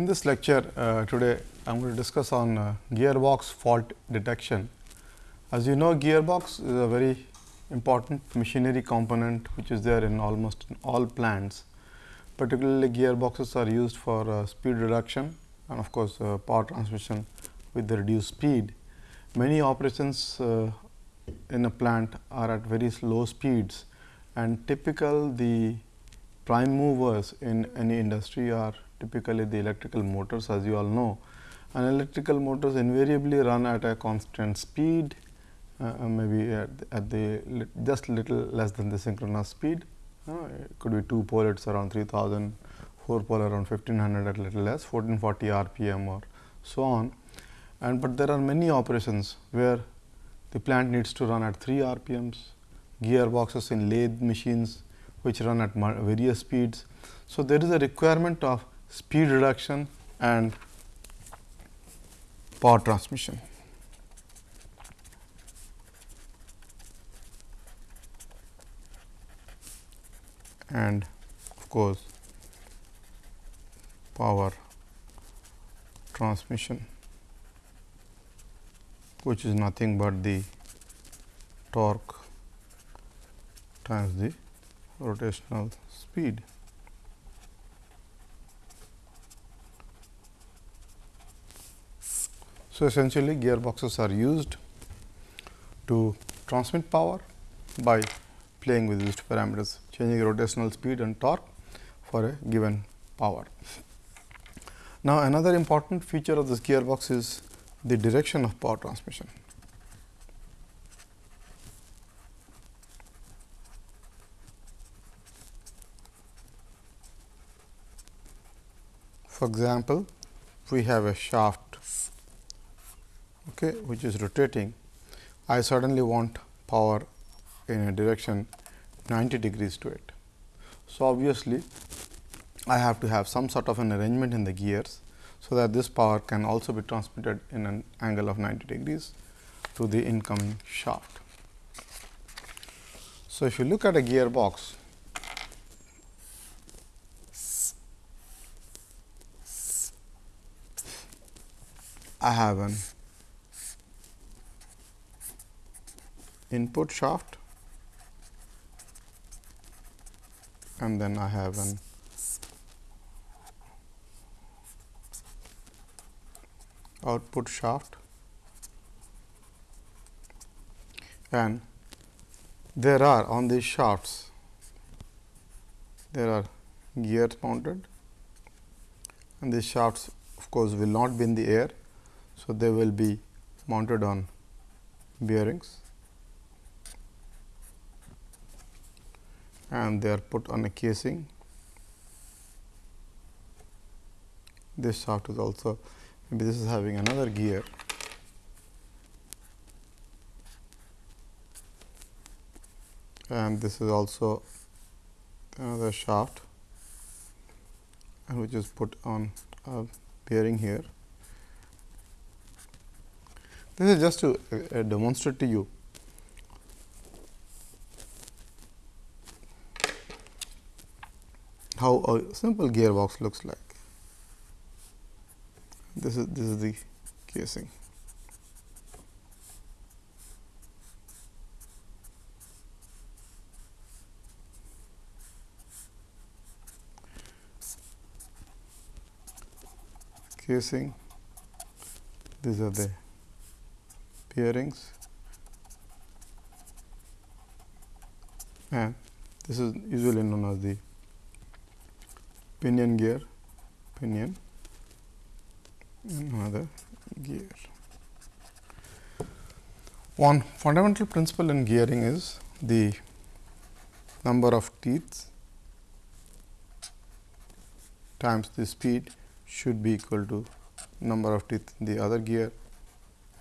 In this lecture uh, today, I am going to discuss on uh, gearbox fault detection. As you know, gearbox is a very important machinery component which is there in almost all plants. Particularly gearboxes are used for uh, speed reduction and of course, uh, power transmission with the reduced speed. Many operations uh, in a plant are at very slow speeds and typical the prime movers in any industry are typically the electrical motors as you all know. And electrical motors invariably run at a constant speed uh, maybe at, at the li just little less than the synchronous speed. Uh, it could be 2 pole it's around 3000, 4 pole around 1500 at little less 1440 rpm or so on. And but there are many operations where the plant needs to run at 3 rpms, gearboxes in lathe machines which run at various speeds. So, there is a requirement of speed reduction and power transmission. and of course, power transmission which is nothing but the torque times the rotational speed. So, essentially gearboxes are used to transmit power by playing with these parameters, changing rotational speed and torque for a given power. Now, another important feature of this gearbox is the direction of power transmission. For example, we have a shaft okay, which is rotating. I suddenly want power in a direction 90 degrees to it. So, obviously, I have to have some sort of an arrangement in the gears. So, that this power can also be transmitted in an angle of 90 degrees to the incoming shaft. So, if you look at a gearbox, I have an input shaft. And then I have an output shaft. And there are on these shafts there are gears mounted. And these shafts of course will not be in the air. So, they will be mounted on bearings and they are put on a casing. This shaft is also maybe this is having another gear and this is also another shaft and which is put on a bearing here this is just to uh, demonstrate to you how a simple gearbox looks like. This is this is the casing. casing these are the bearings and this is usually known as the pinion gear pinion another gear. One fundamental principle in gearing is the number of teeth times the speed should be equal to number of teeth in the other gear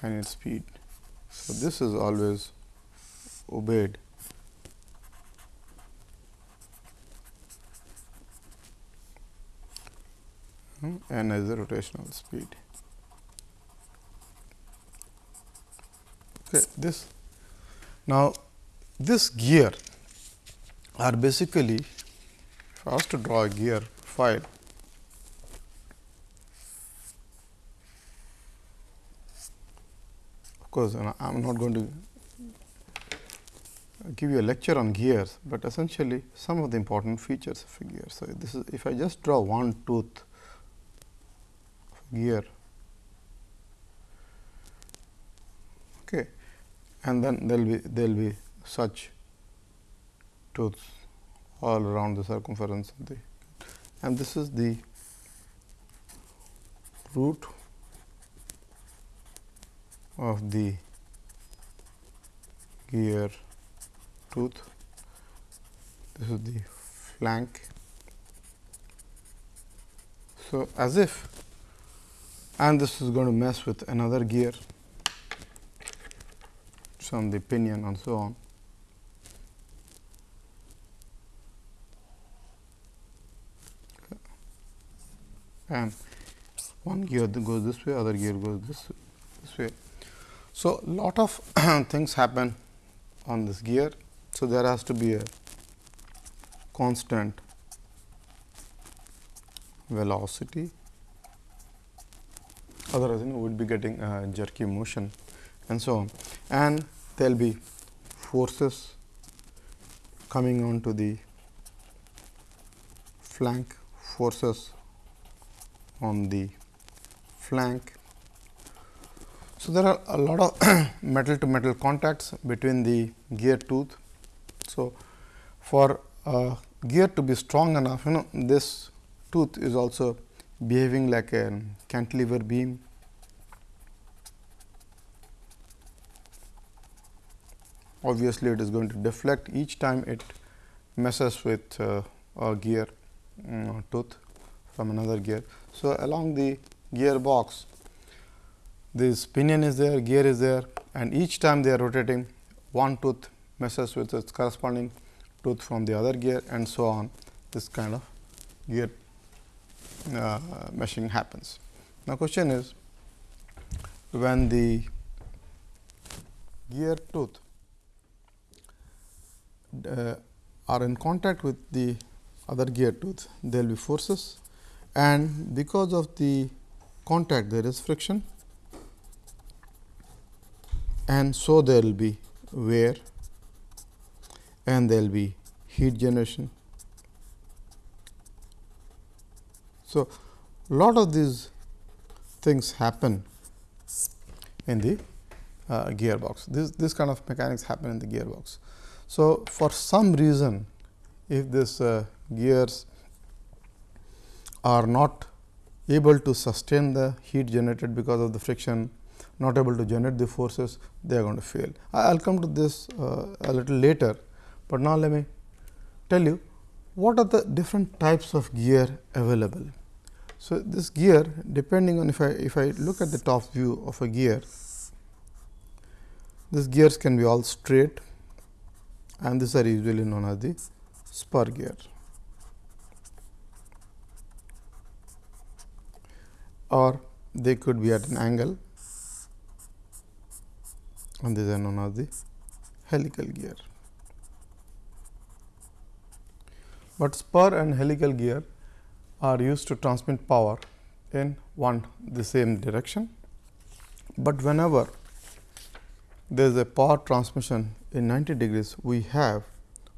and its speed. So, this is always obeyed. n is the rotational speed. Okay, this now this gear are basically if I was to draw a gear file of course, I am not going to give you a lecture on gears, but essentially some of the important features of a gear. So, this is if I just draw one tooth gear. Okay, and then there will be there will be such tooths all around the circumference of the and this is the root of the gear tooth this is the flank. So as if and this is going to mesh with another gear. From the pinion and so on. And one gear goes this way other gear goes this, this way. So lot of things happen on this gear. So, there has to be a constant velocity otherwise you would be getting jerky motion. And so on. And there will be forces coming on to the flank forces on the flank. So, there are a lot of metal to metal contacts between the gear tooth. So, for a gear to be strong enough, you know this tooth is also behaving like a cantilever beam. Obviously, it is going to deflect each time it meshes with uh, a gear um, tooth from another gear. So, along the gear box, this pinion is there, gear is there and each time they are rotating one tooth meshes with its corresponding tooth from the other gear and so on this kind of gear uh, meshing happens. Now, question is when the gear tooth uh, are in contact with the other gear tooth, there will be forces and because of the contact there is friction and so there will be wear and there will be heat generation. So, lot of these things happen in the uh, gearbox. This, this kind of mechanics happen in the gearbox. So, for some reason if this uh, gears are not able to sustain the heat generated because of the friction, not able to generate the forces, they are going to fail. I will come to this uh, a little later, but now, let me tell you what are the different types of gear available. So, this gear depending on if I if I look at the top view of a gear, these gears can be all straight and these are usually known as the spur gear. or they could be at an angle and these are known as the helical gear. But spur and helical gear are used to transmit power in one the same direction. But whenever there is a power transmission in 90 degrees, we have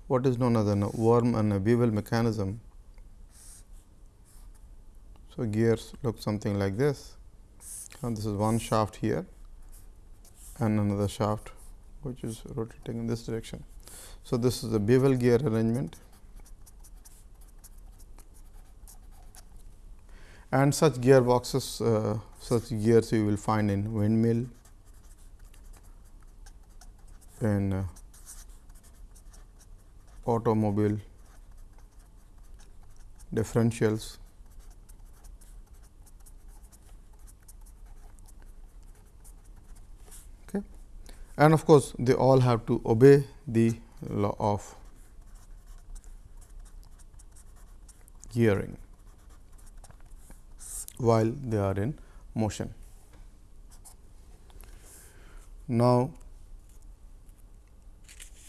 what is known as a worm and a bevel mechanism. So, gears look something like this and this is one shaft here and another shaft which is rotating in this direction. So, this is a bevel gear arrangement and such gearboxes uh, such gears you will find in windmill. In uh, automobile differentials. Okay. And of course they all have to obey the law of gearing while they are in motion. Now,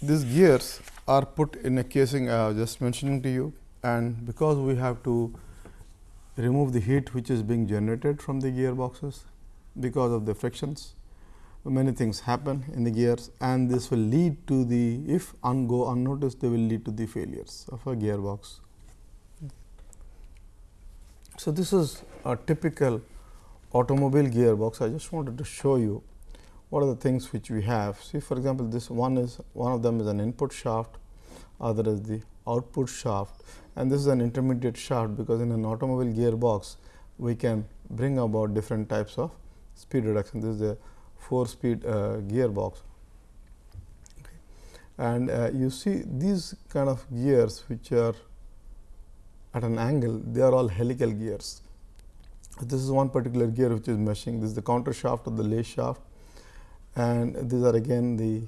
these gears are put in a casing I was just mentioning to you and because we have to remove the heat which is being generated from the gearboxes because of the frictions. many things happen in the gears and this will lead to the if un go unnoticed they will lead to the failures of a gearbox. So, this is a typical automobile gearbox I just wanted to show you what are the things which we have. See for example, this one is one of them is an input shaft, other is the output shaft and this is an intermediate shaft because in an automobile gearbox we can bring about different types of speed reduction. This is a 4 speed uh, gearbox. Okay. And uh, you see these kind of gears which are at an angle, they are all helical gears. This is one particular gear which is meshing. This is the counter shaft of the lay shaft and these are again the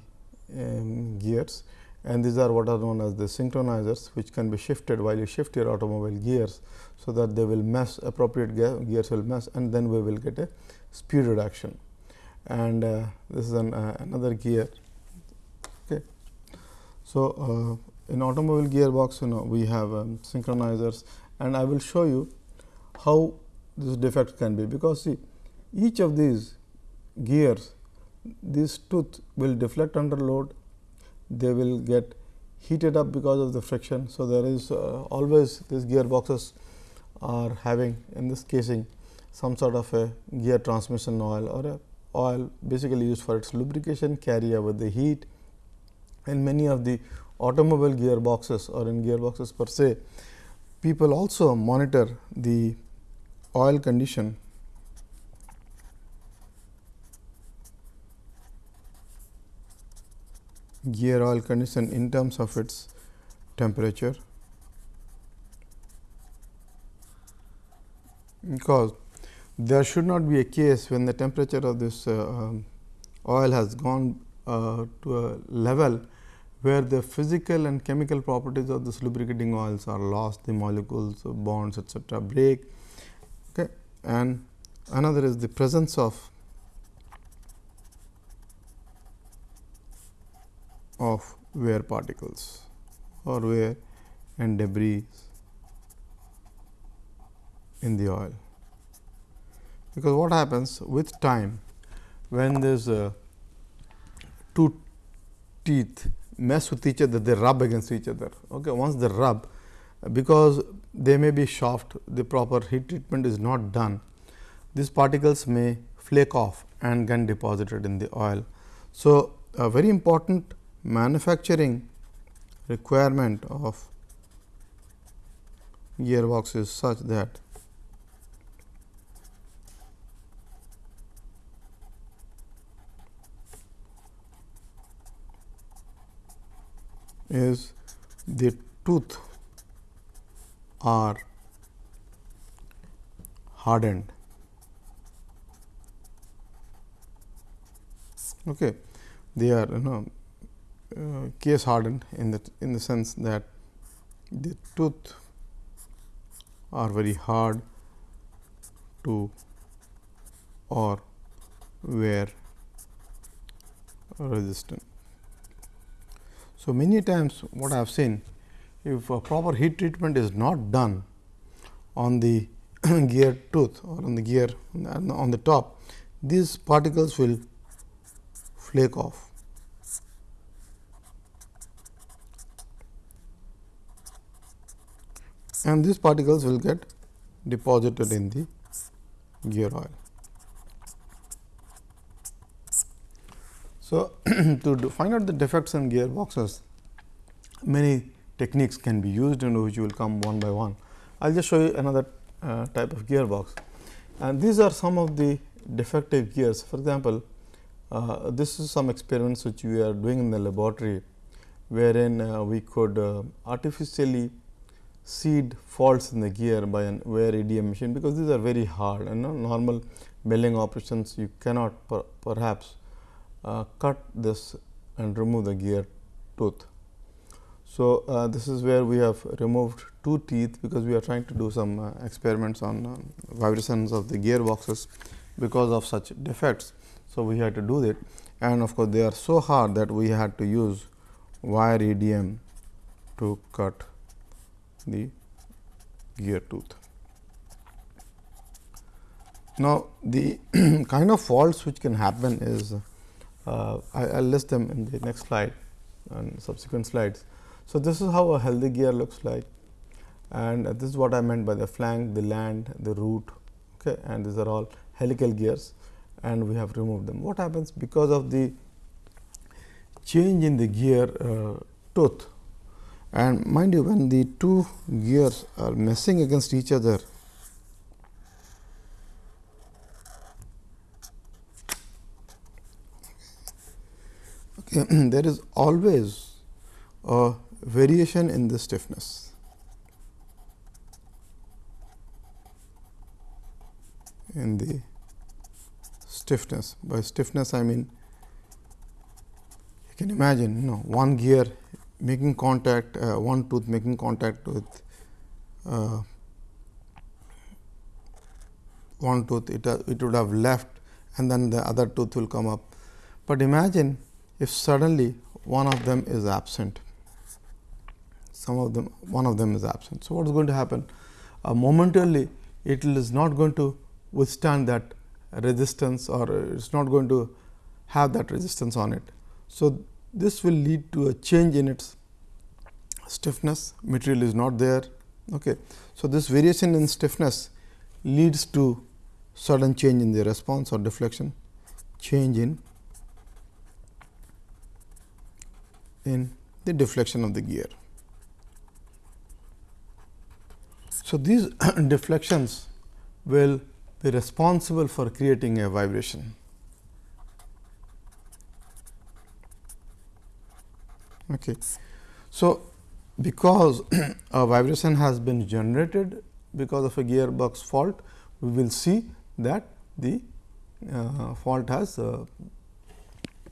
um, gears and these are what are known as the synchronizers which can be shifted while you shift your automobile gears. So, that they will mesh appropriate gears will mesh and then we will get a speed reduction and uh, this is an, uh, another gear. Okay. So, uh, in automobile gearbox you know we have um, synchronizers. And I will show you how this defect can be. Because see each of these gears this tooth will deflect under load. They will get heated up because of the friction. So, there is uh, always these gearboxes are having in this casing some sort of a gear transmission oil or a oil basically used for its lubrication carry over the heat. And many of the automobile gearboxes or in gearboxes per se people also monitor the oil condition. Gear oil condition in terms of its temperature. Because there should not be a case when the temperature of this uh, um, oil has gone uh, to a level where the physical and chemical properties of this lubricating oils are lost, the molecules, bonds etcetera break. Okay. And another is the presence of of wear particles or wear and debris in the oil. Because what happens with time when there's a two teeth mesh with each other, they rub against each other. Okay. Once they rub, because they may be soft, the proper heat treatment is not done, these particles may flake off and get deposited in the oil. So, a very important manufacturing requirement of gearbox is such that is the tooth are hardened. Okay. They are you know uh, case hardened in the in the sense that the tooth are very hard to or wear resistant. So, many times what I have seen if a proper heat treatment is not done on the gear tooth or on the gear on the top, these particles will flake off and these particles will get deposited in the gear oil. So, to find out the defects in gearboxes, many techniques can be used and which will come one by one. I will just show you another uh, type of gearbox and these are some of the defective gears. For example, uh, this is some experiments which we are doing in the laboratory, wherein uh, we could uh, artificially seed faults in the gear by an wire EDM machine, because these are very hard and normal milling operations you cannot per perhaps cut this and remove the gear tooth. So, uh, this is where we have removed two teeth, because we are trying to do some uh, experiments on uh, vibrations of the gearboxes because of such defects. So, we had to do it and of course, they are so hard that we had to use wire EDM to cut the gear tooth. Now, the kind of faults which can happen is Uh, I will list them in the next slide and subsequent slides. So, this is how a healthy gear looks like and this is what I meant by the flank, the land, the root okay, and these are all helical gears and we have removed them. What happens because of the change in the gear uh, tooth and mind you when the two gears are meshing against each other there is always a variation in the stiffness. in the stiffness. By stiffness, I mean you can imagine you know one gear making contact, uh, one tooth making contact with uh, one tooth, it, uh, it would have left and then the other tooth will come up. But imagine if suddenly one of them is absent, some of them one of them is absent. So, what is going to happen? Uh, momentarily it is not going to withstand that resistance or it is not going to have that resistance on it. So, this will lead to a change in its stiffness, material is not there. Okay. So, this variation in stiffness leads to sudden change in the response or deflection, change in in the deflection of the gear. So, these deflections will be responsible for creating a vibration. Okay. So, because a vibration has been generated because of a gearbox fault, we will see that the uh, fault has uh,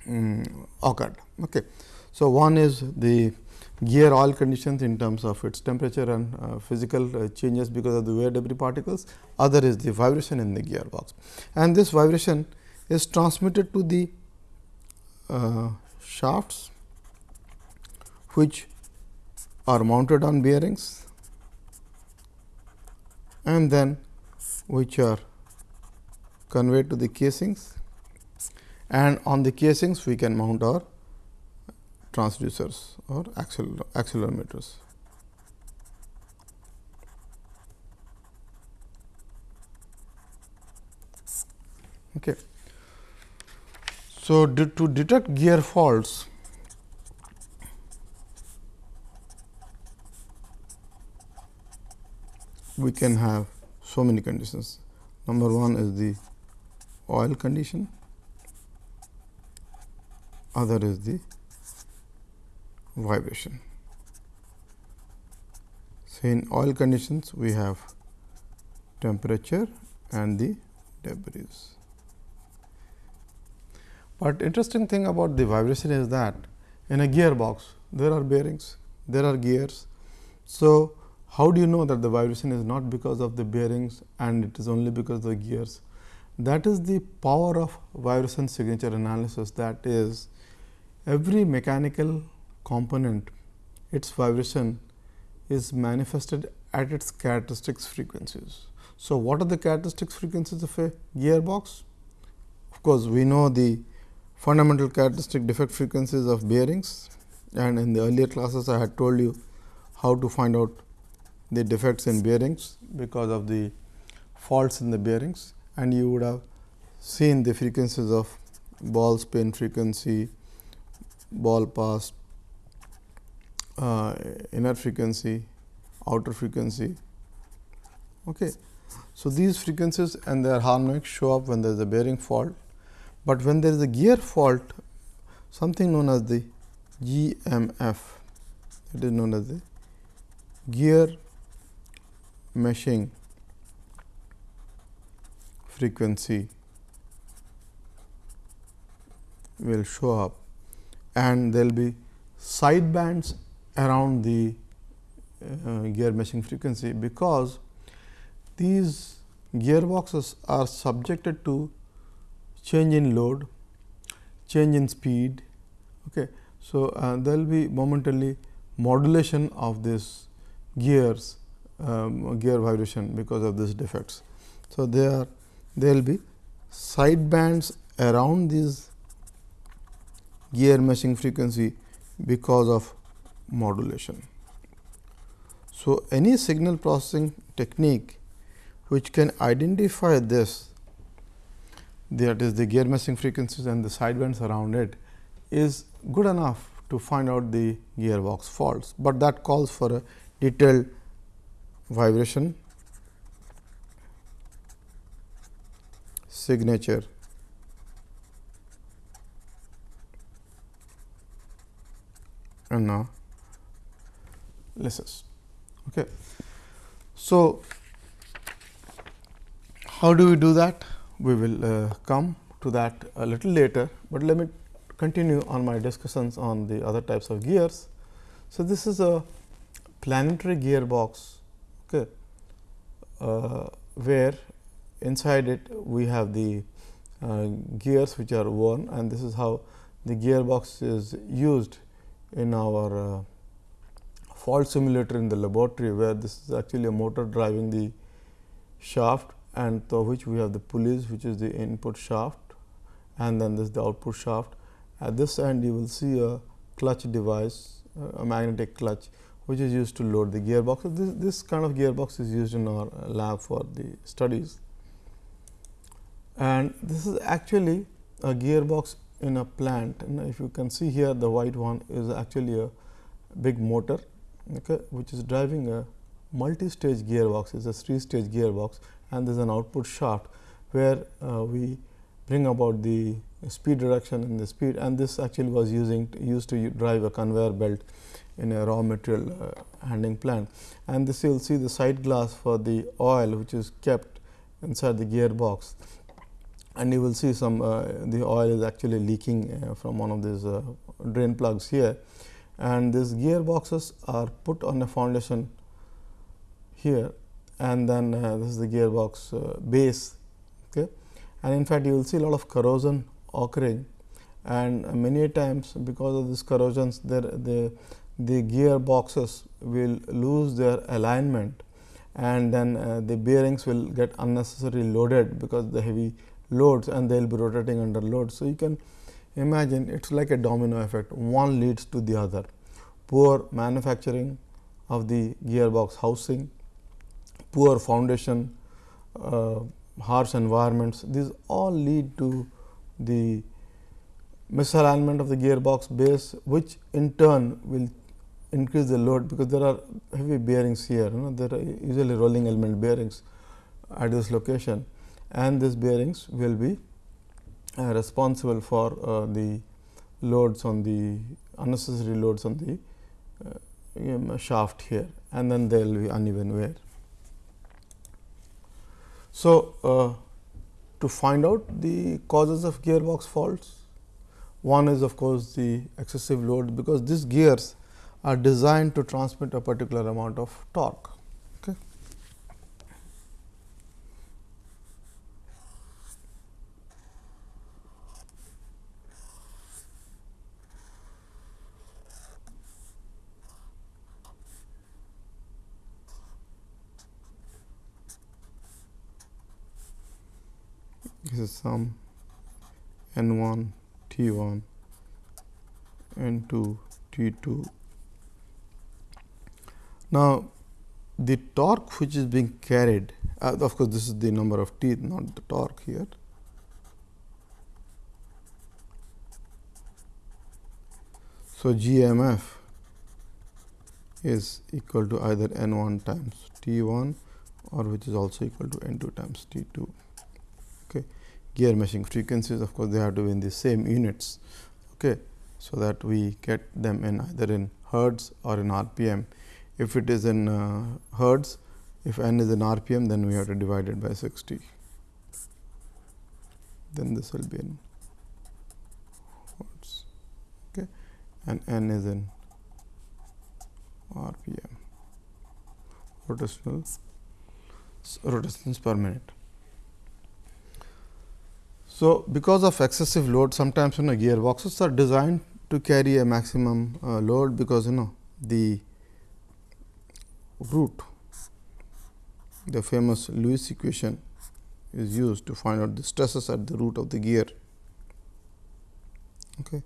um, occurred. Okay. So, one is the gear oil conditions in terms of its temperature and uh, physical uh, changes because of the wear debris particles, other is the vibration in the gearbox. And this vibration is transmitted to the uh, shafts which are mounted on bearings and then which are conveyed to the casings and on the casings we can mount our transducers or accelerometers. Okay. So, to detect gear faults, we can have so many conditions. Number one is the oil condition, other is the vibration. So, in all conditions we have temperature and the debris. But interesting thing about the vibration is that in a gearbox there are bearings, there are gears. So, how do you know that the vibration is not because of the bearings and it is only because of the gears? That is the power of vibration signature analysis that is every mechanical component its vibration is manifested at its characteristics frequencies. So, what are the characteristics frequencies of a gearbox? Of course, we know the fundamental characteristic defect frequencies of bearings and in the earlier classes I had told you how to find out the defects in bearings because of the faults in the bearings and you would have seen the frequencies of ball spin frequency, ball pass, uh, inner frequency, outer frequency. Okay. So, these frequencies and their harmonics show up when there is a bearing fault, but when there is a gear fault something known as the GMF it is known as the gear meshing frequency will show up and there will be side bands around the uh, gear meshing frequency because these gearboxes are subjected to change in load, change in speed. Okay. So, uh, there will be momentarily modulation of this gears um, gear vibration because of these defects. So, there there will be side bands around these gear meshing frequency because of modulation. So, any signal processing technique which can identify this that is the gear meshing frequencies and the sidebands around it is good enough to find out the gearbox faults, but that calls for a detailed vibration signature analysis. Okay. So, how do we do that? We will uh, come to that a little later, but let me continue on my discussions on the other types of gears. So, this is a planetary gearbox okay, uh, where inside it we have the uh, gears which are worn and this is how the gearbox is used in our uh, fault simulator in the laboratory where this is actually a motor driving the shaft and to which we have the pulleys which is the input shaft and then this is the output shaft. At this end you will see a clutch device a magnetic clutch which is used to load the gearbox. This, this kind of gearbox is used in our lab for the studies and this is actually a gearbox in a plant and if you can see here the white one is actually a big motor okay, which is driving a multi-stage gearbox. Is a three stage gearbox and there is an output shaft where uh, we bring about the speed reduction in the speed and this actually was using used to drive a conveyor belt in a raw material uh, handling plant. And this you will see the sight glass for the oil which is kept inside the gearbox. And you will see some uh, the oil is actually leaking uh, from one of these uh, drain plugs here and these gearboxes are put on a foundation here. And then uh, this is the gearbox uh, base okay? And in fact you will see a lot of corrosion occurring. And many times because of this corrosions there the the gearboxes will lose their alignment. And then uh, the bearings will get unnecessarily loaded because the heavy loads and they will be rotating under load. So, you can imagine it is like a domino effect. One leads to the other. Poor manufacturing of the gearbox housing, poor foundation, uh, harsh environments these all lead to the misalignment of the gearbox base which in turn will increase the load because there are heavy bearings here you know there are usually rolling element bearings at this location and these bearings will be responsible for uh, the loads on the unnecessary loads on the uh, shaft here and then there will be uneven wear. So, uh, to find out the causes of gearbox faults, one is of course, the excessive load because these gears are designed to transmit a particular amount of torque. Is some n 1 t 1 n 2 t 2. Now, the torque which is being carried uh, of course, this is the number of teeth not the torque here. So, GMF is equal to either n 1 times t 1 or which is also equal to n 2 times t 2 okay. Gear meshing frequencies of course, they have to be in the same units. Okay. So, that we get them in either in hertz or in rpm. If it is in uh, hertz, if n is in rpm, then we have to divide it by 60. Then this will be in hertz okay. and n is in rpm rotational rotations per minute. So, because of excessive load sometimes you know gearboxes are designed to carry a maximum uh, load because you know the root the famous Lewis equation is used to find out the stresses at the root of the gear. Okay.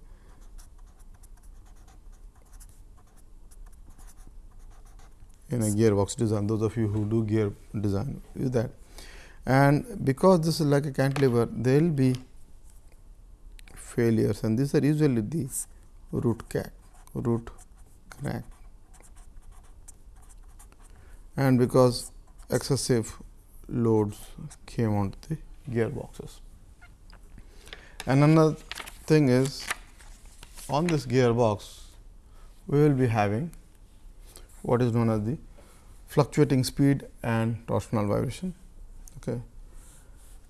in a gearbox design. Those of you who do gear design, is that and because this is like a cantilever, there will be failures and these are usually the root crack, root crack. And because excessive loads came onto the gearboxes. And another thing is on this gearbox, we will be having what is known as the fluctuating speed and torsional vibration. Okay.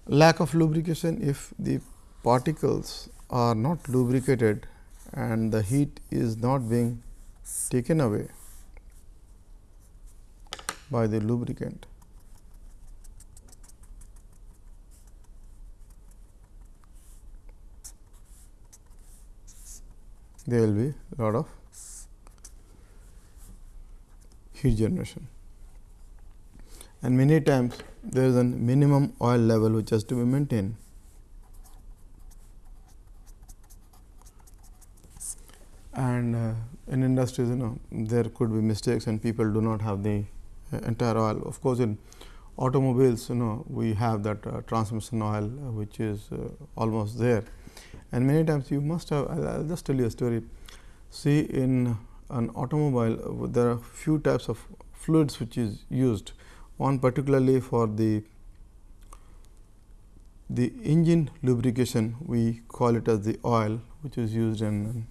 Lack of lubrication if the particles are not lubricated and the heat is not being taken away by the lubricant. There will be lot of heat generation. And many times there is a minimum oil level which has to be maintained. And uh, in industries, you know, there could be mistakes and people do not have the uh, entire oil. Of course, in automobiles, you know, we have that uh, transmission oil uh, which is uh, almost there. And many times you must have, I will just tell you a story. See, in an automobile there are few types of fluids which is used one particularly for the the engine lubrication we call it as the oil which is used in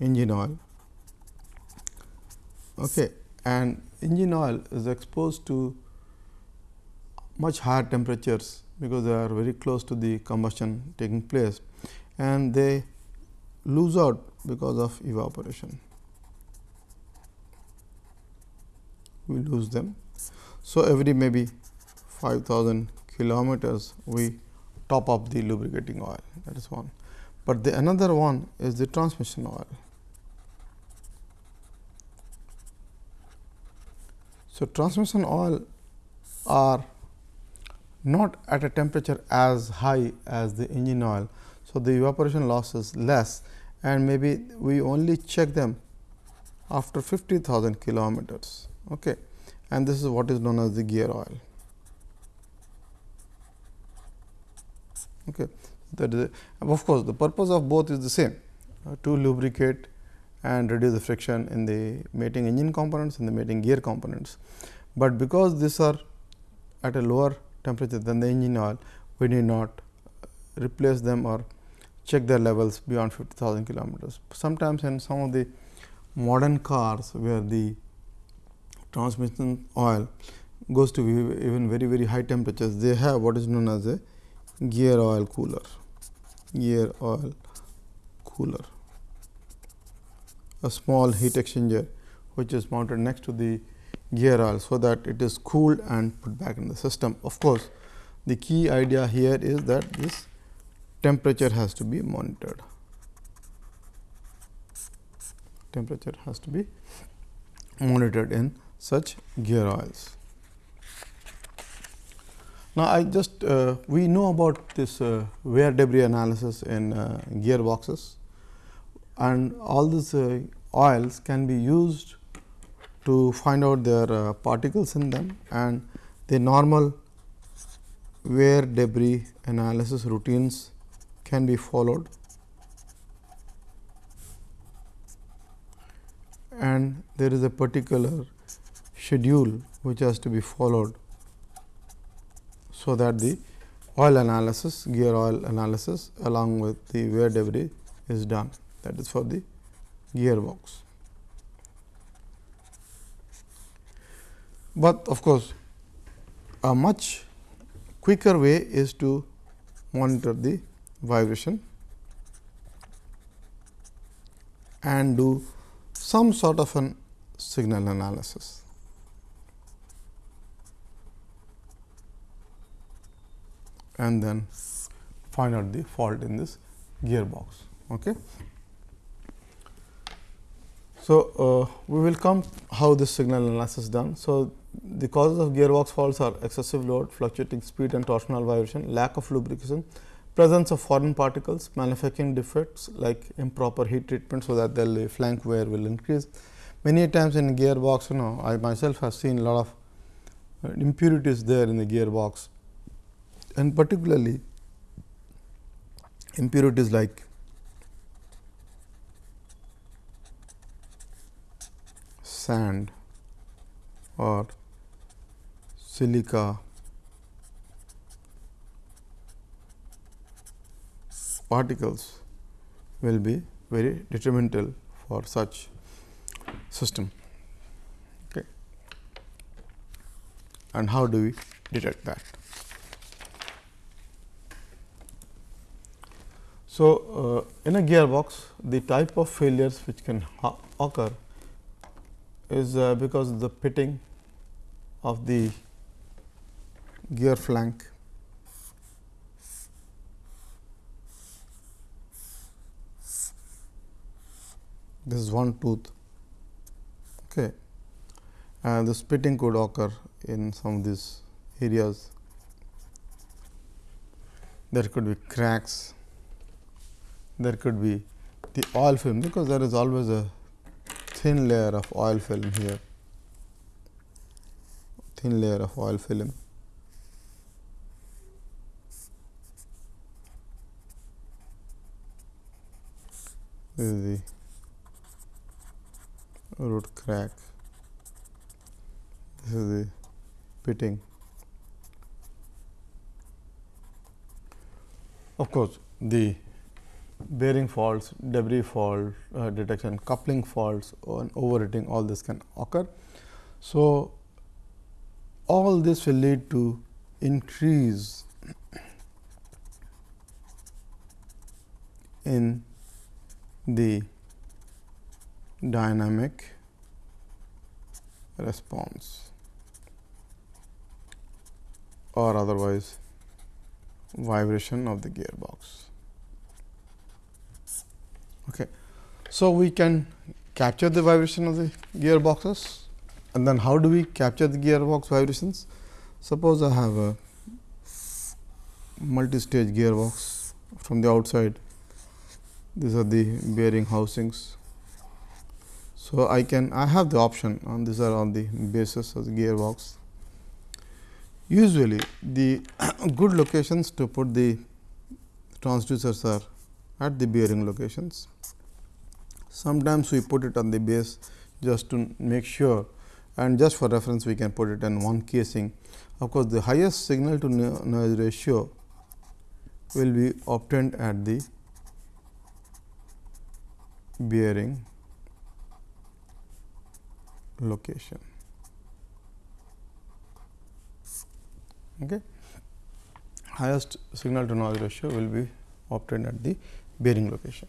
engine oil okay and engine oil is exposed to much higher temperatures because they are very close to the combustion taking place and they lose out because of evaporation. We lose them. So, every maybe 5000 kilometers we top up the lubricating oil that is one. But the another one is the transmission oil. So, transmission oil are not at a temperature as high as the engine oil. So, the evaporation loss is less and maybe we only check them after 50,000 kilometers. Okay. And this is what is known as the gear oil. Okay. That is of course, the purpose of both is the same uh, to lubricate and reduce the friction in the mating engine components and the mating gear components. But because these are at a lower temperature than the engine oil, we need not replace them or check their levels beyond 50,000 kilometers. Sometimes in some of the modern cars where the transmission oil goes to even very very high temperatures, they have what is known as a gear oil cooler, gear oil cooler, a small heat exchanger which is mounted next to the gear oil. So, that it is cooled and put back in the system. Of course, the key idea here is that this temperature has to be monitored. Temperature has to be monitored in such gear oils. Now, I just uh, we know about this uh, wear debris analysis in uh, gearboxes and all these uh, oils can be used to find out their uh, particles in them and the normal wear debris analysis routines can be followed and there is a particular schedule which has to be followed. So, that the oil analysis gear oil analysis along with the wear debris is done that is for the gearbox. But of course, a much quicker way is to monitor the vibration and do some sort of an signal analysis. And then find out the fault in this gearbox. Okay. So, uh, we will come how this signal analysis is done. So, the causes of gearbox faults are excessive load, fluctuating speed and torsional vibration, lack of lubrication, presence of foreign particles, manufacturing defects like improper heat treatment, so that the flank wear will increase, many times in gearbox you know I myself have seen a lot of uh, impurities there in the gearbox and particularly impurities like sand or silica particles will be very detrimental for such system. Okay. And how do we detect that? So, uh, in a gearbox the type of failures which can occur is uh, because the pitting of the gear flank. This is one tooth. Okay. And the pitting could occur in some of these areas. There could be cracks there could be the oil film because there is always a thin layer of oil film here. Thin layer of oil film. This is the root crack. This is the pitting. Of course the bearing faults, debris fault uh, detection, coupling faults and overheating all this can occur. So, all this will lead to increase in the dynamic response or otherwise vibration of the gearbox. Okay. So, we can capture the vibration of the gearboxes and then how do we capture the gearbox vibrations? Suppose I have a multi-stage gearbox from the outside, these are the bearing housings. So, I can I have the option and these are on the bases of the gearbox. Usually, the good locations to put the transducers are at the bearing locations. Sometimes we put it on the base just to make sure and just for reference we can put it in one casing. Of course, the highest signal to noise ratio will be obtained at the bearing location. Okay. Highest signal to noise ratio will be obtained at the bearing location.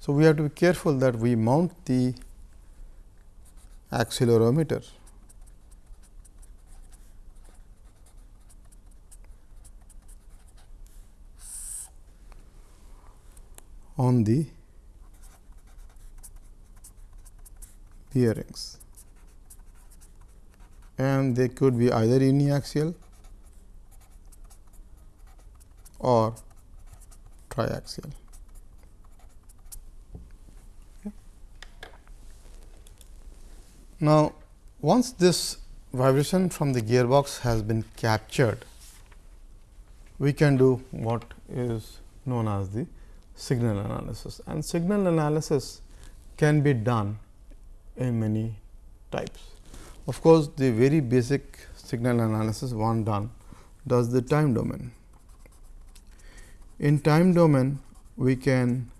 So, we have to be careful that we mount the accelerometer on the bearings and they could be either uniaxial or triaxial. Now, once this vibration from the gearbox has been captured, we can do what is known as the signal analysis and signal analysis can be done in many types. Of course, the very basic signal analysis one done does the time domain. In time domain, we can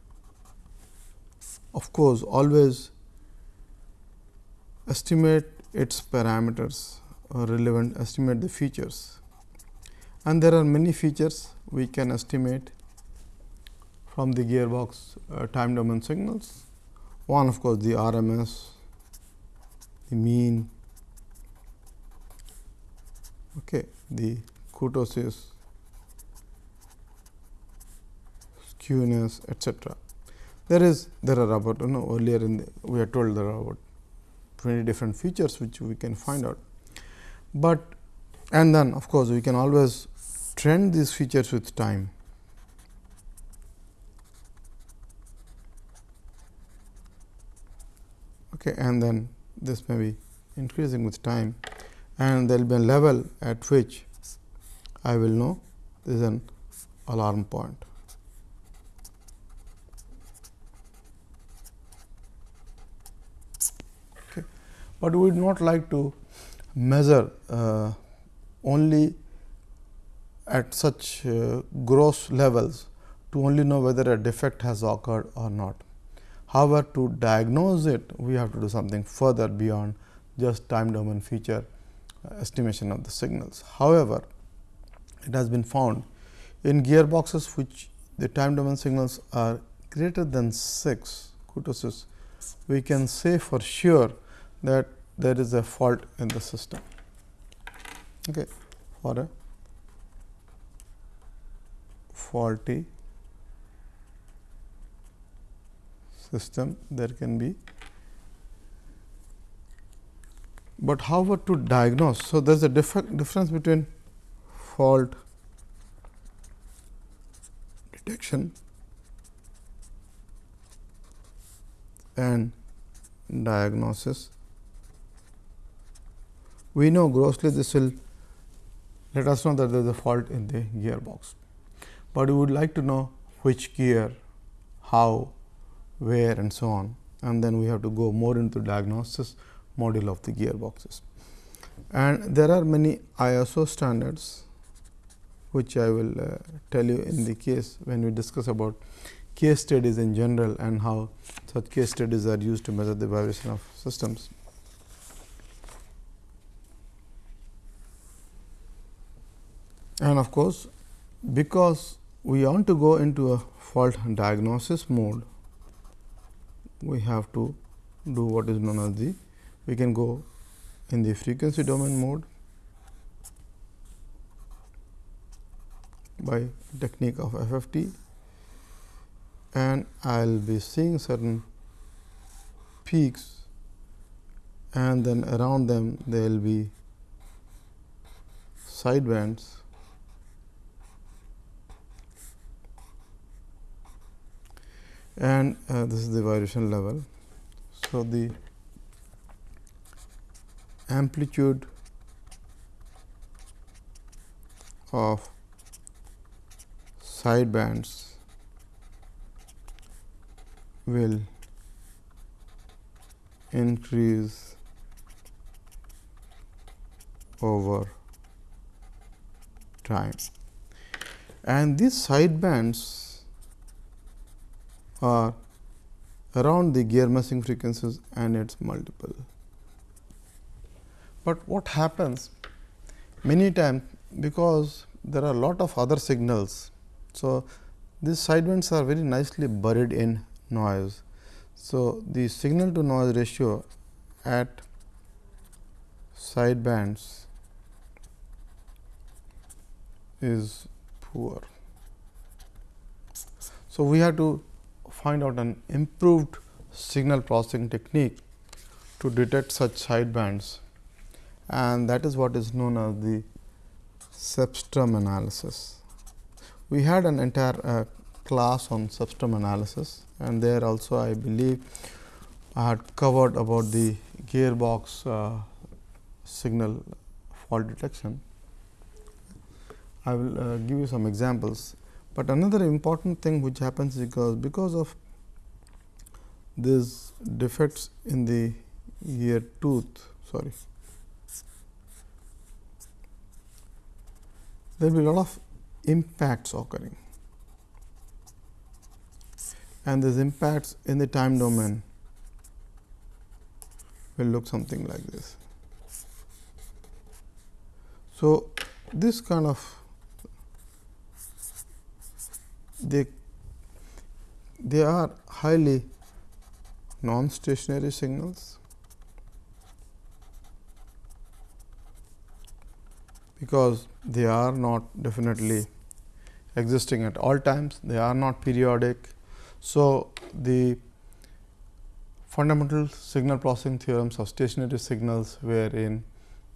of course, always estimate its parameters or relevant estimate the features and there are many features we can estimate from the gearbox uh, time domain signals. One of course, the RMS, the mean, okay, the kurtosis, skewness, etc. There is there are about you know earlier in the, we are told there are about 20 different features which we can find out. But and then of course, we can always trend these features with time. okay, and then this may be increasing with time and there will be a level at which I will know this is an alarm point. But we would not like to measure uh, only at such uh, gross levels to only know whether a defect has occurred or not. However, to diagnose it we have to do something further beyond just time domain feature uh, estimation of the signals. However, it has been found in gearboxes which the time domain signals are greater than 6 kurtosis, we can say for sure that there is a fault in the system. Okay, for a faulty system there can be but how however to diagnose so there is a difference between fault detection and diagnosis we know grossly this will let us know that there is a fault in the gearbox, but we would like to know which gear, how, where and so on and then we have to go more into diagnosis module of the gearboxes. And there are many ISO standards which I will uh, tell you in the case when we discuss about case studies in general and how such case studies are used to measure the vibration of systems. And of course, because we want to go into a fault diagnosis mode, we have to do what is known as the we can go in the frequency domain mode by technique of FFT and I will be seeing certain peaks and then around them there will be sidebands and uh, this is the vibration level. So, the amplitude of side bands will increase over time and these side bands are around the gear meshing frequencies and its multiple. But what happens many times because there are a lot of other signals. So, these side sidebands are very nicely buried in noise. So, the signal to noise ratio at sidebands is poor. So, we have to find out an improved signal processing technique to detect such sidebands and that is what is known as the cepstrum analysis. We had an entire uh, class on cepstrum analysis and there also I believe I had covered about the gearbox uh, signal fault detection. I will uh, give you some examples but another important thing which happens because because of these defects in the ear tooth sorry there will be a lot of impacts occurring and these impacts in the time domain will look something like this. So, this kind of they they are highly non-stationary signals because they are not definitely existing at all times, they are not periodic. So, the fundamental signal processing theorems of stationary signals wherein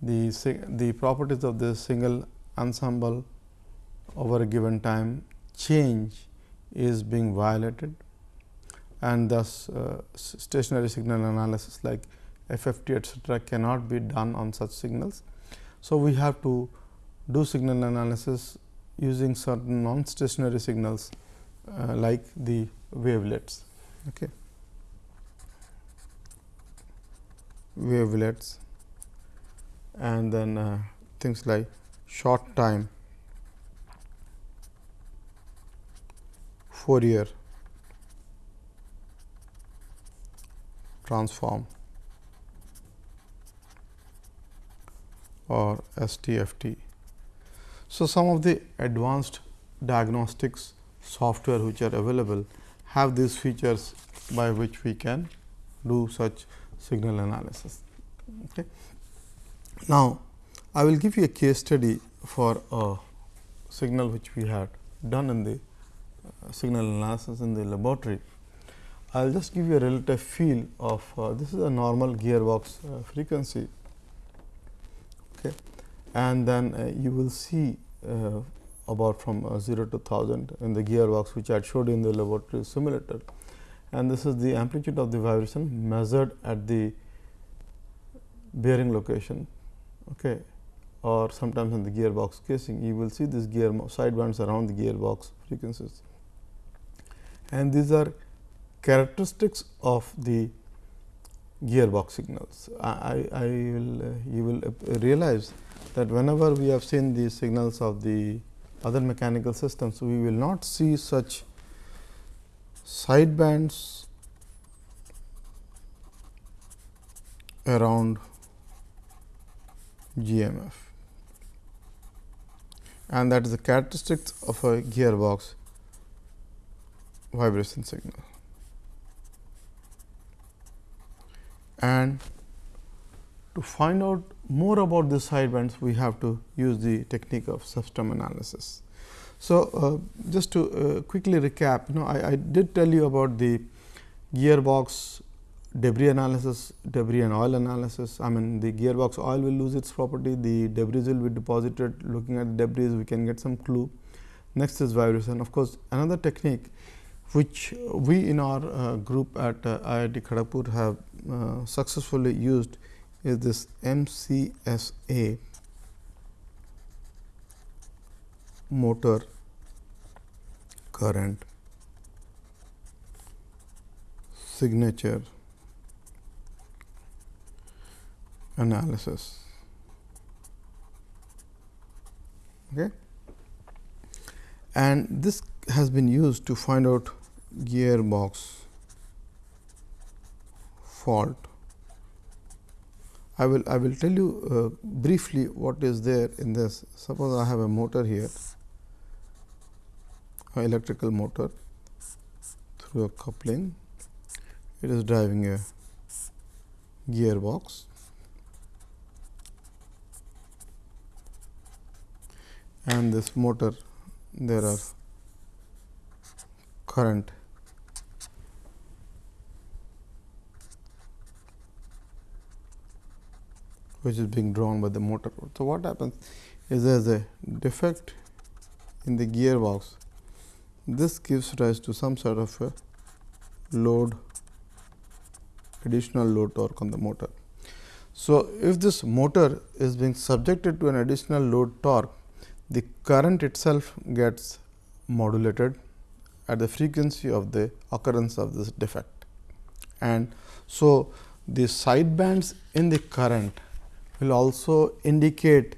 the, the properties of the single ensemble over a given time change is being violated and thus uh, stationary signal analysis like FFT etcetera cannot be done on such signals. So, we have to do signal analysis using certain non-stationary signals uh, like the wavelets. Okay. Wavelets and then uh, things like short time Fourier transform or STFT. So, some of the advanced diagnostics software which are available have these features by which we can do such signal analysis. Okay. Now, I will give you a case study for a signal which we had done in the signal analysis in the laboratory. I will just give you a relative feel of uh, this is a normal gearbox uh, frequency. Okay. and then uh, you will see uh, about from uh, 0 to 1000 in the gearbox which I showed in the laboratory simulator. And this is the amplitude of the vibration measured at the bearing location. Okay, or sometimes in the gearbox casing. You will see this gear sidebands around the gearbox frequencies and these are characteristics of the gearbox signals. I, I will uh, you will uh, realize that whenever we have seen the signals of the other mechanical systems, we will not see such sidebands around GMF and that is the characteristics of a gearbox vibration signal. And to find out more about the sidebands, we have to use the technique of cepstrum analysis. So, uh, just to uh, quickly recap, you know, I, I, did tell you about the gearbox debris analysis, debris and oil analysis. I mean, the gearbox oil will lose its property, the debris will be deposited. Looking at the debris, we can get some clue. Next is vibration. Of course, another technique which we in our uh, group at uh, IIT Kharagpur have uh, successfully used is this MCSA motor current signature analysis. Okay. And this has been used to find out gearbox fault. I will I will tell you uh, briefly what is there in this. Suppose I have a motor here, an electrical motor through a coupling. It is driving a gearbox. And this motor there are current which is being drawn by the motor. So, what happens is there is a defect in the gearbox. This gives rise to some sort of a load additional load torque on the motor. So, if this motor is being subjected to an additional load torque, the current itself gets modulated at the frequency of the occurrence of this defect. And so, the side bands in the current will also indicate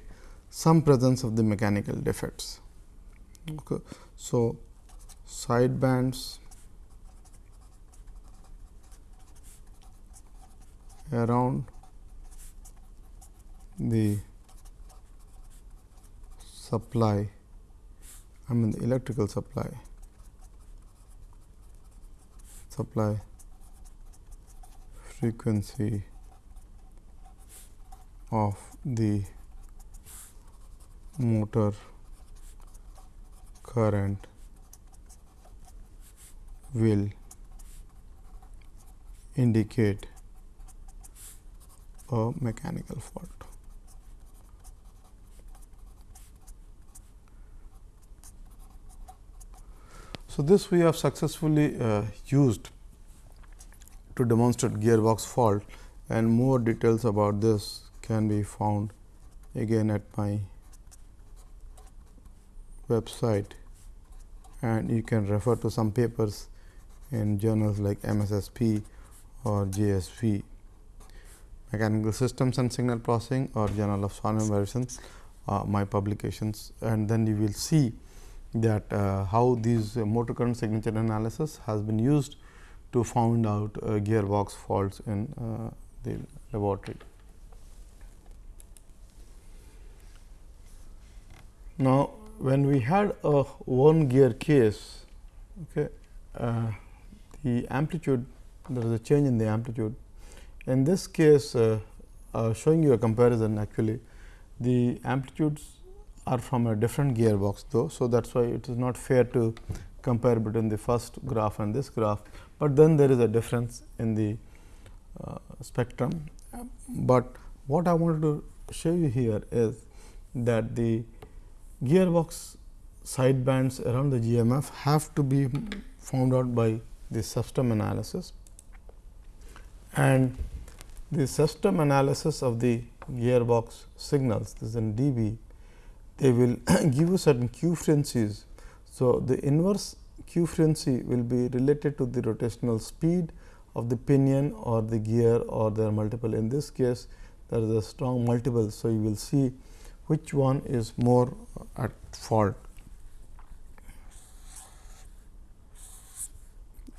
some presence of the mechanical defects. Okay. So, side bands around the supply I mean the electrical supply supply frequency of the motor current will indicate a mechanical fault. So, this we have successfully uh, used to demonstrate gearbox fault and more details about this can be found again at my website and you can refer to some papers in journals like MSSP or JSV. Mechanical Systems and Signal Processing or Journal of Swan Medicine, uh, my publications and then you will see that uh, how these uh, motor current signature analysis has been used to find out uh, gearbox faults in uh, the laboratory. Now, when we had a one gear case, okay, uh, the amplitude there is a change in the amplitude. In this case, uh, uh, showing you a comparison actually, the amplitudes are from a different gearbox though. So, that is why it is not fair to compare between the first graph and this graph, but then there is a difference in the uh, spectrum. But what I wanted to show you here is that the gearbox side bands around the GMF have to be found out by the cepstrum analysis and the cepstrum analysis of the gearbox signals this is in dB they will give you certain quefrencies. So, the inverse quefrency will be related to the rotational speed of the pinion or the gear or there are multiple in this case there is a strong multiple. So, you will see which one is more at fault.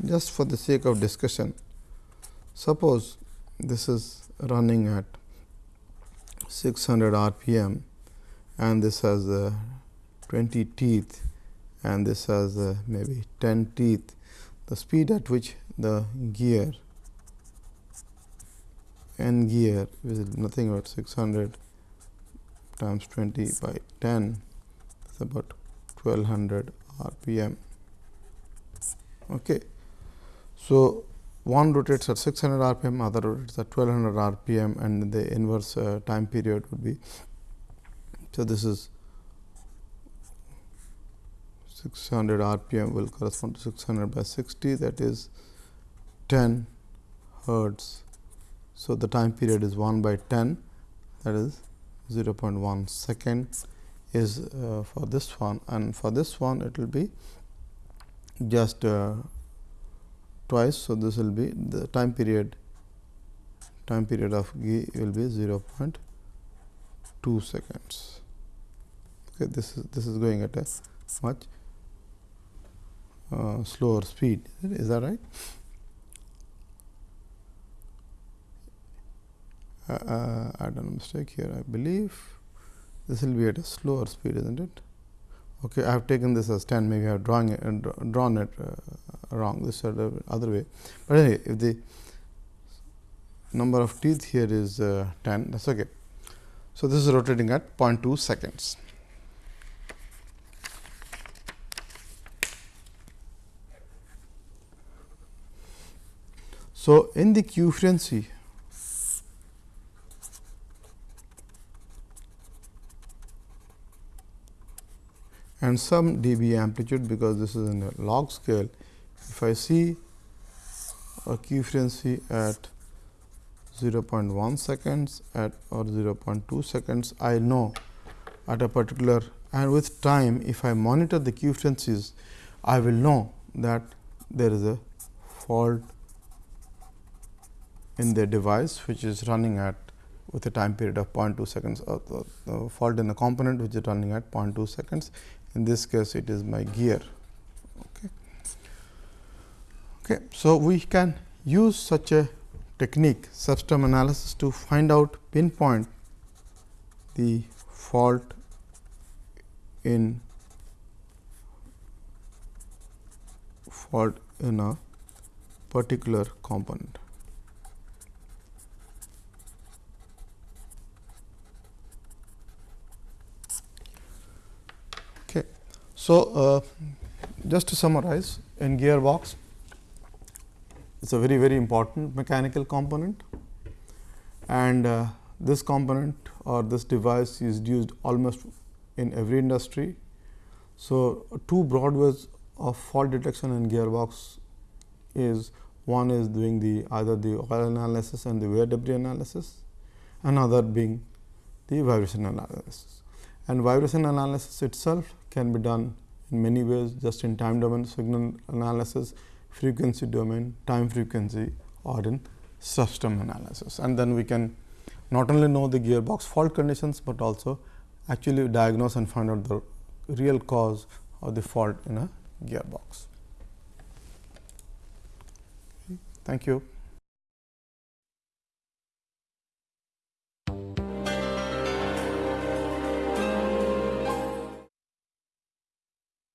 Just for the sake of discussion, suppose this is running at 600 rpm and this has uh, 20 teeth and this has uh, maybe 10 teeth. The speed at which the gear n gear is nothing but 600 times 20 by 10 is about 1200 rpm. Okay. So, one rotates at 600 rpm, other rotates at 1200 rpm and the inverse uh, time period would be so, this is 600 rpm will correspond to 600 by 60 that is 10 hertz. So, the time period is 1 by 10 that is 0.1 second is uh, for this one. And for this one it will be just uh, twice. So, this will be the time period time period of G will be 0.2 seconds. Okay, this is this is going at a much uh, slower speed. Is that right uh, uh, I done a mistake here I believe. This will be at a slower speed isn't it? Okay I have taken this as 10 maybe I have drawn it, uh, drawn it uh, wrong this is the other way. But anyway if the number of teeth here is uh, 10 that is okay. So this is rotating at 0.2 seconds. So, in the quefrency and some dB amplitude because this is in a log scale. If I see a quefrency at 0.1 seconds at or 0.2 seconds, I know at a particular and with time if I monitor the quefrencies, I will know that there is a fault in the device which is running at with a time period of 0.2 seconds uh, the, fault in the component which is running at 0.2 seconds. In this case, it is my gear. Okay. Okay. So, we can use such a technique cepstrum analysis to find out pinpoint the fault in fault in a particular component. So, uh, just to summarize in gearbox it is a very very important mechanical component and uh, this component or this device is used almost in every industry. So, two broad ways of fault detection in gearbox is One is doing the either the oil analysis and the wear debris analysis, another being the vibration analysis. And vibration analysis itself can be done in many ways just in time domain signal analysis, frequency domain, time frequency or in cepstrum analysis. And then we can not only know the gearbox fault conditions, but also actually diagnose and find out the real cause of the fault in a gearbox. Thank you.